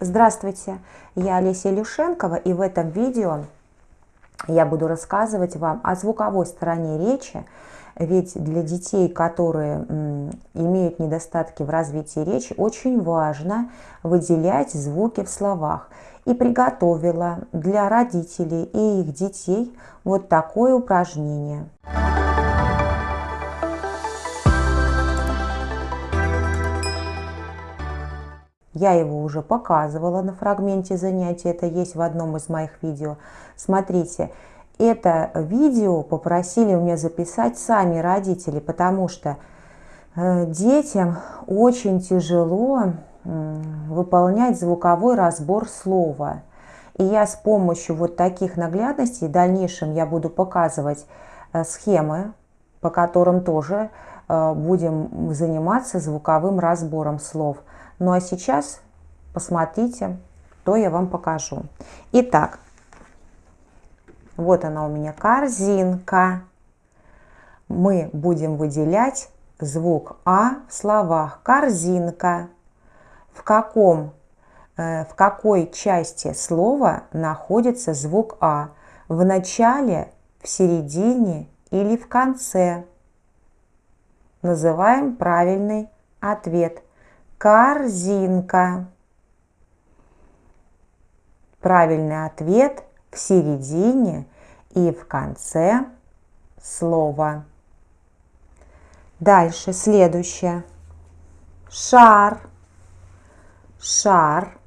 Здравствуйте, я Олеся Илюшенкова и в этом видео я буду рассказывать вам о звуковой стороне речи, ведь для детей, которые имеют недостатки в развитии речи, очень важно выделять звуки в словах. И приготовила для родителей и их детей вот такое упражнение. Я его уже показывала на фрагменте занятия, это есть в одном из моих видео. Смотрите, это видео попросили у меня записать сами родители, потому что э, детям очень тяжело выполнять звуковой разбор слова. И я с помощью вот таких наглядностей, в дальнейшем я буду показывать э, схемы, по которым тоже э, будем заниматься звуковым разбором слов. Ну а сейчас посмотрите, что я вам покажу. Итак, вот она у меня корзинка. Мы будем выделять звук А в словах. Корзинка. В, каком, э, в какой части слова находится звук А? В начале, в середине или в конце? Называем правильный ответ – корзинка. Правильный ответ в середине и в конце слова. Дальше следующее. Шар, шар,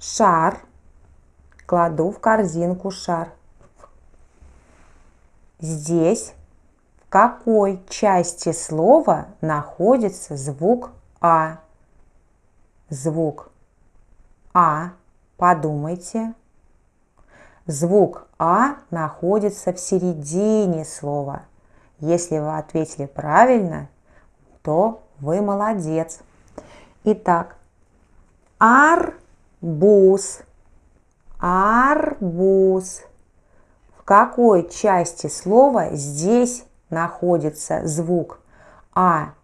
шар. Кладу в корзинку шар. Здесь какой части слова находится звук А? Звук А, подумайте. Звук А находится в середине слова. Если вы ответили правильно, то вы молодец. Итак, арбуз, арбуз. В какой части слова здесь находится звук А.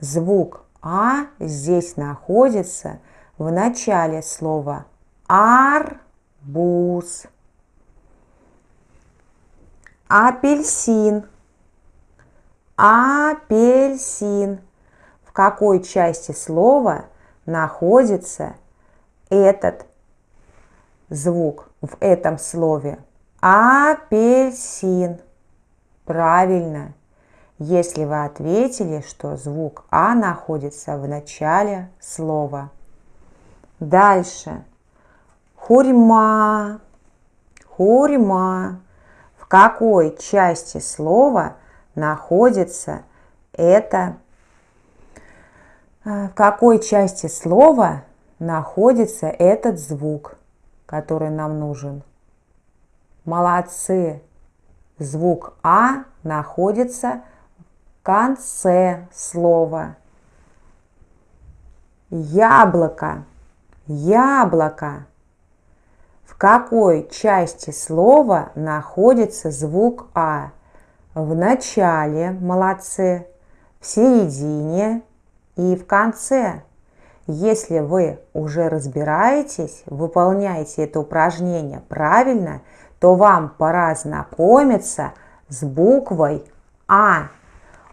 Звук А здесь находится в начале слова арбуз. Апельсин. Апельсин. В какой части слова находится этот звук в этом слове? Апельсин. Правильно, если вы ответили, что звук А находится в начале слова. Дальше. Хурьма. Хурьма. В какой части слова находится это? Э, в какой части слова находится этот звук, который нам нужен? Молодцы! Звук А находится в конце слова. Яблоко. Яблоко. В какой части слова находится звук А? В начале, молодцы, в середине и в конце. Если вы уже разбираетесь, выполняете это упражнение правильно – то вам пора знакомиться с буквой А.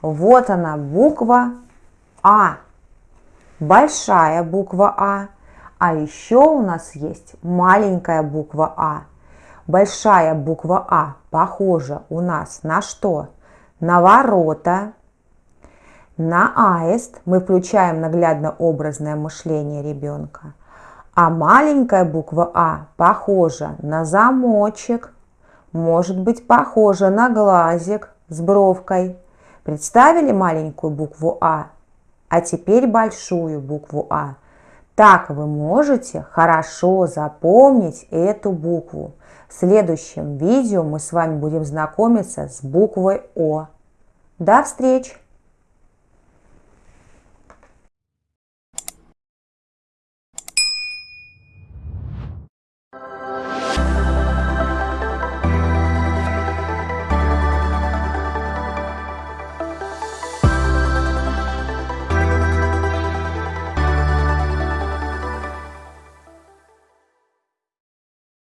Вот она буква А. Большая буква А. А еще у нас есть маленькая буква А. Большая буква А похожа у нас на что? На ворота, на аист. Мы включаем наглядно-образное мышление ребенка – а маленькая буква А похожа на замочек, может быть похожа на глазик с бровкой. Представили маленькую букву А? А теперь большую букву А. Так вы можете хорошо запомнить эту букву. В следующем видео мы с вами будем знакомиться с буквой О. До встречи!